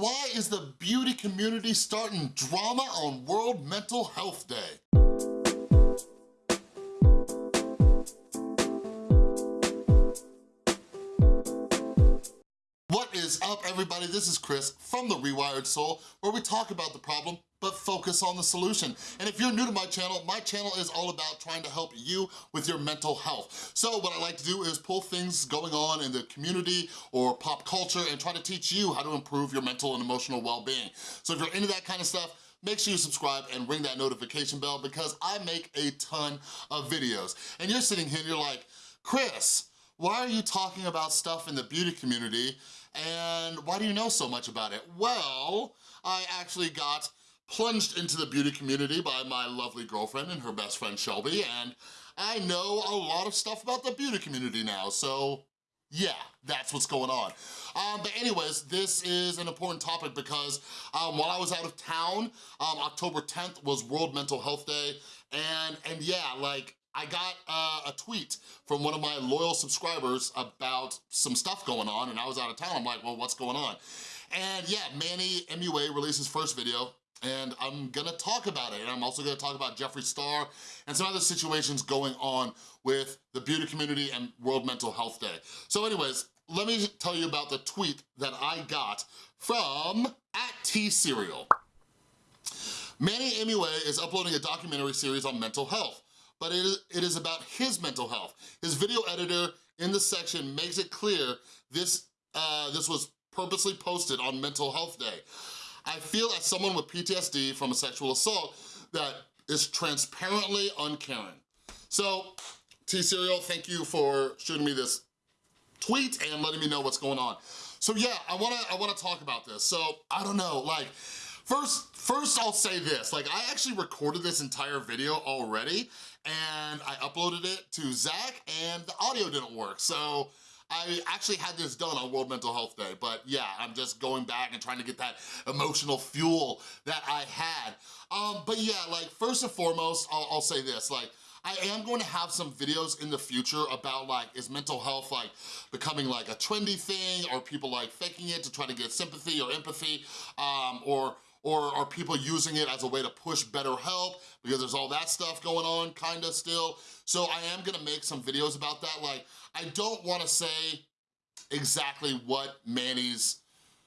why is the beauty community starting drama on World Mental Health Day? Everybody? This is Chris from The Rewired Soul where we talk about the problem but focus on the solution. And if you're new to my channel, my channel is all about trying to help you with your mental health. So what I like to do is pull things going on in the community or pop culture and try to teach you how to improve your mental and emotional well-being. So if you're into that kind of stuff, make sure you subscribe and ring that notification bell because I make a ton of videos. And you're sitting here and you're like, Chris, why are you talking about stuff in the beauty community and why do you know so much about it? Well, I actually got plunged into the beauty community by my lovely girlfriend and her best friend Shelby, and I know a lot of stuff about the beauty community now, so yeah, that's what's going on. Um, but anyways, this is an important topic because um, while I was out of town, um, October 10th was World Mental Health Day, and, and yeah, like, I got uh, a tweet from one of my loyal subscribers about some stuff going on, and I was out of town. I'm like, well, what's going on? And yeah, Manny MUA released his first video, and I'm gonna talk about it. And I'm also gonna talk about Jeffree Star and some other situations going on with the beauty community and World Mental Health Day. So anyways, let me tell you about the tweet that I got from at T-Serial. Manny MUA is uploading a documentary series on mental health, but it is, it is about his mental health. His video editor in the section makes it clear this, uh, this was purposely posted on Mental Health Day. I feel as someone with PTSD from a sexual assault that is transparently uncaring. So, T-Serial, thank you for shooting me this tweet and letting me know what's going on. So yeah, I wanna, I wanna talk about this. So, I don't know, like, First, first I'll say this, like I actually recorded this entire video already and I uploaded it to Zach and the audio didn't work. So I actually had this done on World Mental Health Day, but yeah, I'm just going back and trying to get that emotional fuel that I had. Um, but yeah, like first and foremost, I'll, I'll say this, like I am going to have some videos in the future about like, is mental health like becoming like a trendy thing or people like faking it to try to get sympathy or empathy um, or or are people using it as a way to push BetterHelp because there's all that stuff going on kinda still. So I am gonna make some videos about that. Like, I don't wanna say exactly what Manny's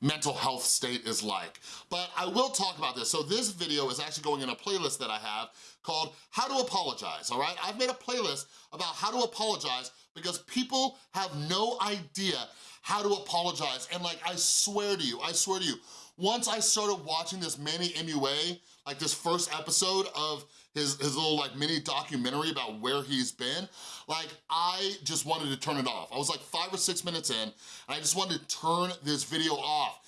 mental health state is like. But I will talk about this. So this video is actually going in a playlist that I have called How to Apologize, all right? I've made a playlist about how to apologize because people have no idea how to apologize. And like, I swear to you, I swear to you, once I started watching this Manny MUA, like this first episode of his, his little like mini documentary about where he's been, like I just wanted to turn it off. I was like five or six minutes in and I just wanted to turn this video off.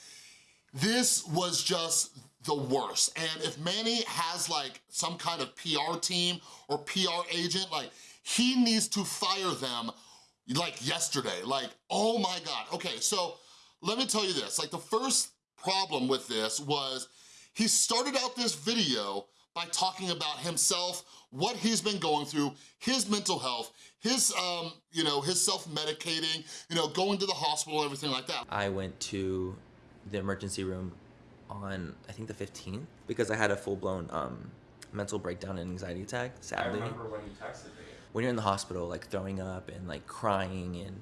This was just the worst. And if Manny has like some kind of PR team or PR agent, like he needs to fire them like yesterday. Like, oh my God. Okay, so let me tell you this. Like the first problem with this was he started out this video by talking about himself, what he's been going through, his mental health, his, um, you know, his self-medicating, you know, going to the hospital, everything like that. I went to the emergency room on, I think the 15th, because I had a full-blown um, mental breakdown and anxiety attack, sadly. I remember when you texted me. When you're in the hospital, like throwing up and like crying and,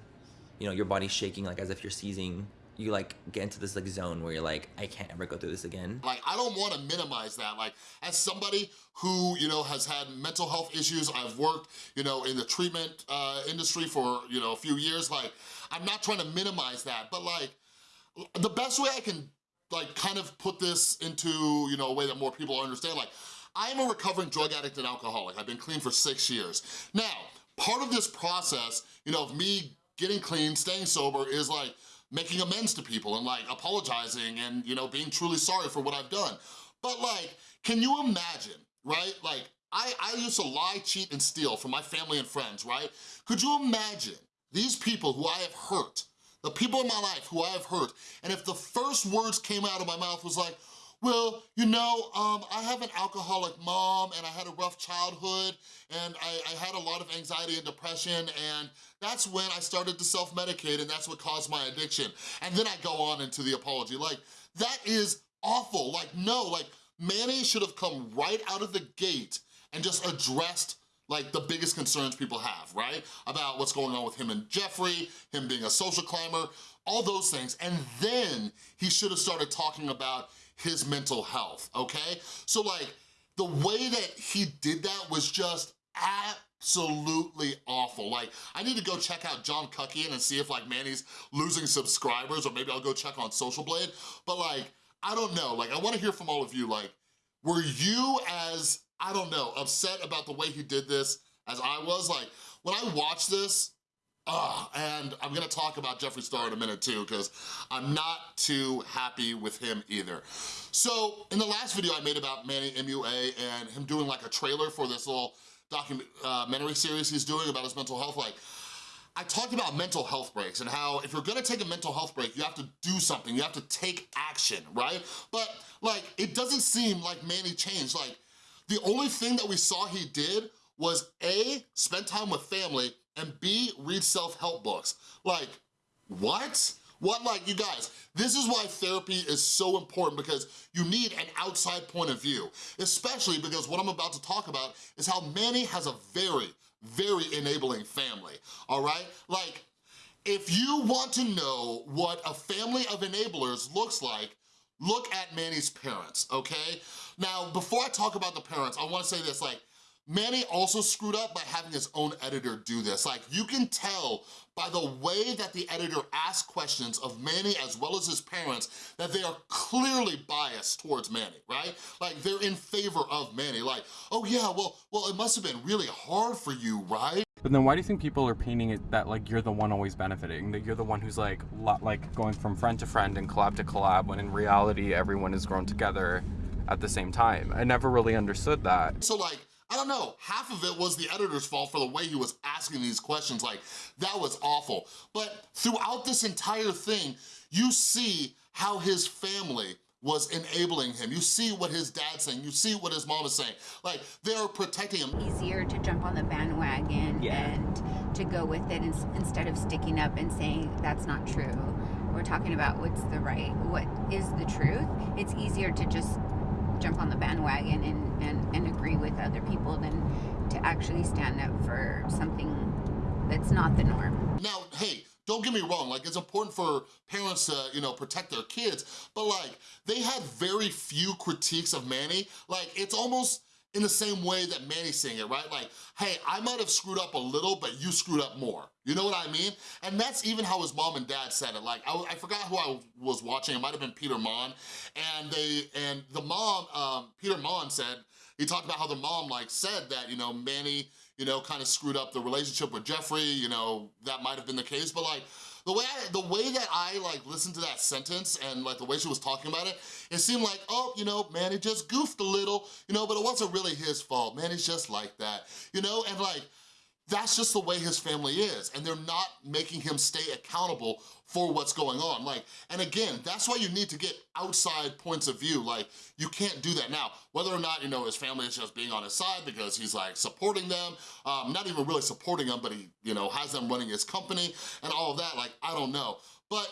you know, your body's shaking like as if you're seizing you like get into this like zone where you're like, I can't ever go through this again. Like, I don't wanna minimize that. Like, as somebody who, you know, has had mental health issues, I've worked, you know, in the treatment uh, industry for, you know, a few years, like, I'm not trying to minimize that, but like, the best way I can like kind of put this into, you know, a way that more people understand, like, I'm a recovering drug addict and alcoholic. I've been clean for six years. Now, part of this process, you know, of me getting clean, staying sober is like, making amends to people and like apologizing and, you know, being truly sorry for what I've done. But like, can you imagine, right? Like, I, I used to lie, cheat, and steal for my family and friends, right? Could you imagine these people who I have hurt, the people in my life who I have hurt, and if the first words came out of my mouth was like, well, you know, um, I have an alcoholic mom and I had a rough childhood and I, I had a lot of anxiety and depression and that's when I started to self-medicate and that's what caused my addiction. And then I go on into the apology. Like, that is awful. Like, no, like, Manny should have come right out of the gate and just addressed like the biggest concerns people have, right? About what's going on with him and Jeffree, him being a social climber, all those things. And then he should have started talking about his mental health, okay? So like, the way that he did that was just absolutely awful. Like, I need to go check out John Cuckian and see if like Manny's losing subscribers or maybe I'll go check on Social Blade. But like, I don't know, like I wanna hear from all of you, like, were you as, I don't know, upset about the way he did this as I was? Like, when I watched this, uh, and I'm gonna talk about Jeffree Star in a minute too, because I'm not too happy with him either. So, in the last video I made about Manny MUA and him doing like a trailer for this little documentary series he's doing about his mental health, like, I talked about mental health breaks and how if you're gonna take a mental health break, you have to do something, you have to take action, right? But like, it doesn't seem like Manny changed. Like, the only thing that we saw he did was A, spend time with family, and B, read self-help books. Like, what? What, like, you guys, this is why therapy is so important because you need an outside point of view, especially because what I'm about to talk about is how Manny has a very, very enabling family, all right? Like, if you want to know what a family of enablers looks like, look at Manny's parents, okay? Now, before I talk about the parents, I wanna say this, like, Manny also screwed up by having his own editor do this. Like, you can tell by the way that the editor asked questions of Manny as well as his parents that they are clearly biased towards Manny, right? Like, they're in favor of Manny. Like, oh yeah, well, well, it must have been really hard for you, right? But then why do you think people are painting it that like you're the one always benefiting? That you're the one who's like like going from friend to friend and collab to collab when in reality everyone is grown together at the same time. I never really understood that. So like, I don't know, half of it was the editor's fault for the way he was asking these questions, like, that was awful. But throughout this entire thing, you see how his family was enabling him. You see what his dad's saying, you see what his mom is saying. Like, they're protecting him. Easier to jump on the bandwagon Yeah. and to go with it ins- instead of sticking up and saying that's not true. We're talking about what's the right, what is the truth. It's easier to just jump on the bandwagon and, and, and agree with other people than to actually stand up for something that's not the norm. Now, hey, don't get me wrong, like it's important for parents to, you know, protect their kids, but like they had very few critiques of Manny. Like it's almost in the same way that Manny's saying it, right? Like, hey, I might have screwed up a little, but you screwed up more. You know what I mean? And that's even how his mom and dad said it. Like, I, I forgot who I was watching. It might have been Peter Monn. And they, and the mom, um, Peter Monn said, he talked about how the mom like said that, you know, Manny, you know, kind of screwed up the relationship with Jeffree, you know, that might have been the case, but like, the way, I, the way that I like listened to that sentence and like the way she was talking about it, it seemed like, oh, you know, Manny just goofed a little, you know, but it wasn't really his fault. Manny's just like that, you know, and like, that's just the way his family is and they're not making him stay accountable for what's going on. Like and again that's why you need to get outside points of view. Like you can't do that. Now whether or not you know his family is just being on his side because he's like supporting them um not even really supporting them but he you know has them running his company and all of that like I don't know. But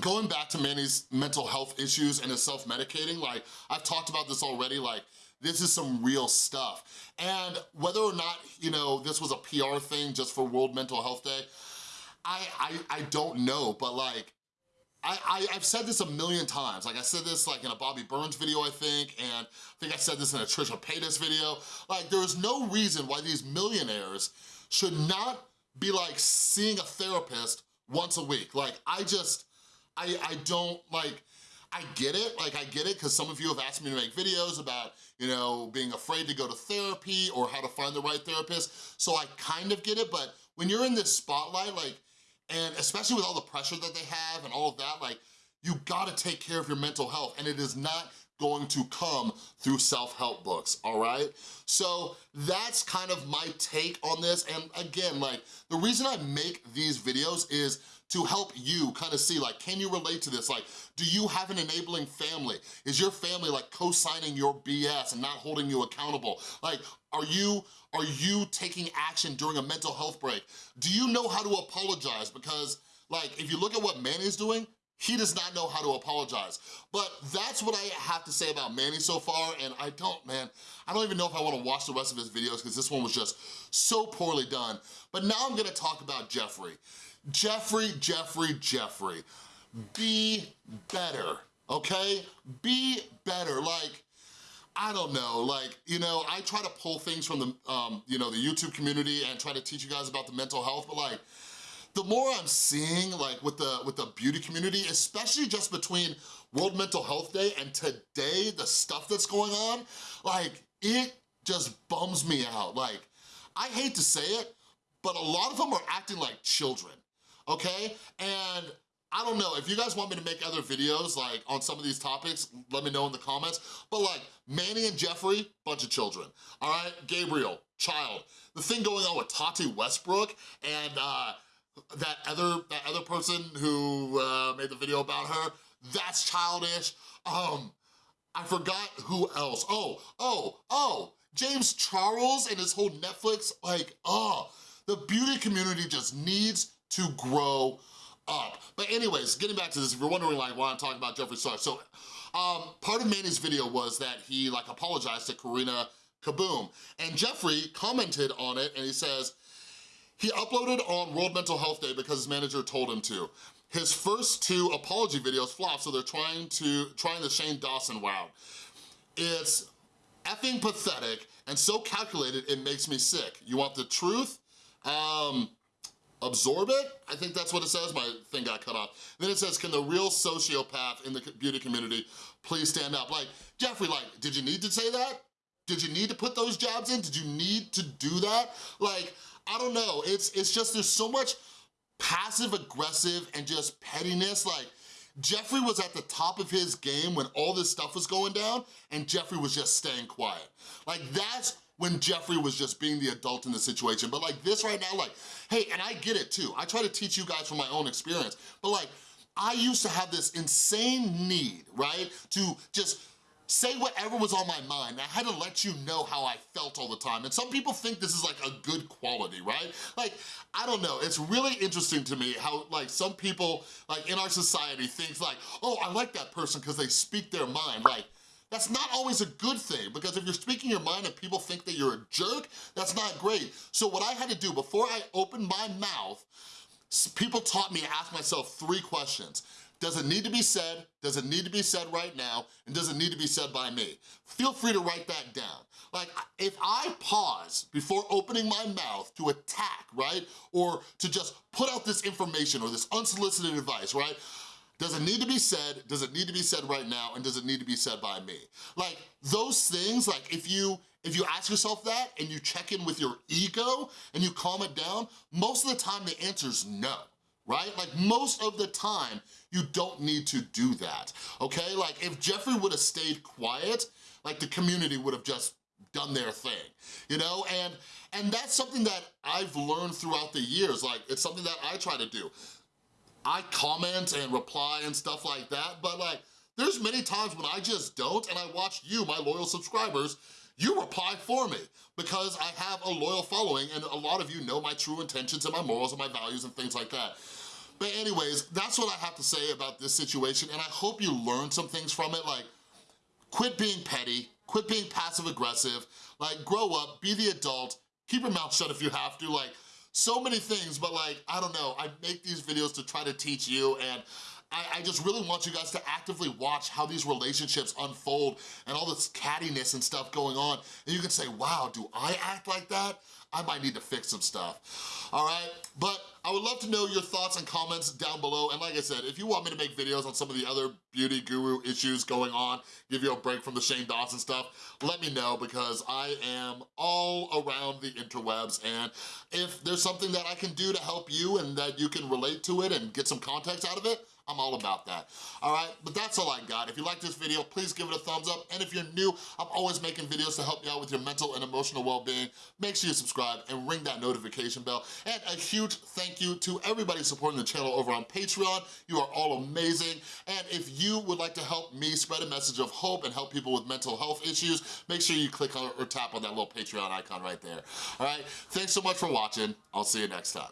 going back to Manny's mental health issues and his self-medicating, like, I've talked about this already, like, this is some real stuff. And whether or not, you know, this was a PR thing just for World Mental Health Day, I, I, I don't know, but like, I, I, I've said this a million times. Like I said this like in a Bobby Burns video, I think, and I think I said this in a Trisha Paytas video. Like there is no reason why these millionaires should not be like seeing a therapist once a week. Like I just, I, I don't like, I get it, like I get it, because some of you have asked me to make videos about, you know, being afraid to go to therapy or how to find the right therapist, so I kind of get it, but when you're in this spotlight, like, and especially with all the pressure that they have and all of that, like, you gotta take care of your mental health, and it is not going to come through self-help books, all right? So that's kind of my take on this. And again, like the reason I make these videos is to help you kind of see like, can you relate to this? Like, do you have an enabling family? Is your family like co-signing your BS and not holding you accountable? Like, are you, are you taking action during a mental health break? Do you know how to apologize? Because like, if you look at what Manny's doing, he does not know how to apologize. But that's what I have to say about Manny so far, and I don't, man, I don't even know if I wanna watch the rest of his videos because this one was just so poorly done. But now I'm gonna talk about Jeffree. Jeffree, Jeffree, Jeffree, be better, okay? Be better, like, I don't know, like, you know, I try to pull things from the, um, you know, the YouTube community and try to teach you guys about the mental health, but like, the more I'm seeing like with the with the beauty community, especially just between World Mental Health Day and today, the stuff that's going on, like it just bums me out. Like, I hate to say it, but a lot of them are acting like children, okay? And I don't know, if you guys want me to make other videos like on some of these topics, let me know in the comments. But like Manny and Jeffree, bunch of children, all right? Gabriel, child. The thing going on with Tati Westbrook and uh, that other that other person who uh, made the video about her, that's childish. Um, I forgot who else. Oh, oh, oh, James Charles and his whole Netflix, like, oh, the beauty community just needs to grow up. But anyways, getting back to this, if you're wondering like why I'm talking about Jeffree Star, so um, part of Manny's video was that he like apologized to Karina Kaboom, and Jeffree commented on it and he says, he uploaded on World Mental Health Day because his manager told him to. His first two apology videos flopped, so they're trying to trying the Shane Dawson wow. It's effing pathetic and so calculated it makes me sick. You want the truth? Um, absorb it? I think that's what it says. My thing got cut off. Then it says, can the real sociopath in the beauty community please stand up? Like, Jeffree, like, did you need to say that? Did you need to put those jabs in? Did you need to do that? Like, I don't know. It's, it's just, there's so much passive aggressive and just pettiness. Like, Jeffree was at the top of his game when all this stuff was going down and Jeffree was just staying quiet. Like, that's when Jeffree was just being the adult in the situation. But like this right now, like, hey, and I get it too. I try to teach you guys from my own experience, but like, I used to have this insane need, right? To just say whatever was on my mind. I had to let you know how I felt all the time. And some people think this is like a good quality, right? Like, I don't know, it's really interesting to me how like some people like in our society think like, oh, I like that person because they speak their mind. Like, that's not always a good thing because if you're speaking your mind and people think that you're a jerk, that's not great. So what I had to do before I opened my mouth, people taught me to ask myself three questions. Does it need to be said? Does it need to be said right now? And does it need to be said by me? Feel free to write that down. Like, if I pause before opening my mouth to attack, right? Or to just put out this information or this unsolicited advice, right? Does it need to be said? Does it need to be said right now? And does it need to be said by me? Like, those things, like, if you if you ask yourself that and you check in with your ego and you calm it down, most of the time the answer's no right? Like most of the time, you don't need to do that, okay? Like if Jeffree would have stayed quiet, like the community would have just done their thing, you know? And, and that's something that I've learned throughout the years. Like it's something that I try to do. I comment and reply and stuff like that, but like there's many times when I just don't and I watch you, my loyal subscribers, you reply for me because I have a loyal following and a lot of you know my true intentions and my morals and my values and things like that. But anyways, that's what I have to say about this situation, and I hope you learned some things from it, like, quit being petty, quit being passive-aggressive, like, grow up, be the adult, keep your mouth shut if you have to, like, so many things, but like, I don't know, I make these videos to try to teach you, and I, I, just really want you guys to actively watch how these relationships unfold and all this cattiness and stuff going on. And you can say, wow, do I act like that? I might need to fix some stuff, all right? But I would love to know your thoughts and comments down below. And like I said, if you want me to make videos on some of the other beauty guru issues going on, give you a break from the Shane Dawson stuff, let me know because I am all around the interwebs. And if there's something that I can do to help you and that you can relate to it and get some context out of it, I'm all about that, all right? But that's all I got. If you like this video, please give it a thumbs up. And if you're new, I'm always making videos to help you out with your mental and emotional well-being. Make sure you subscribe and ring that notification bell. And a huge thank you to everybody supporting the channel over on Patreon. You are all amazing. And if you would like to help me spread a message of hope and help people with mental health issues, make sure you click on or tap on that little Patreon icon right there, all right? Thanks so much for watching. I'll see you next time.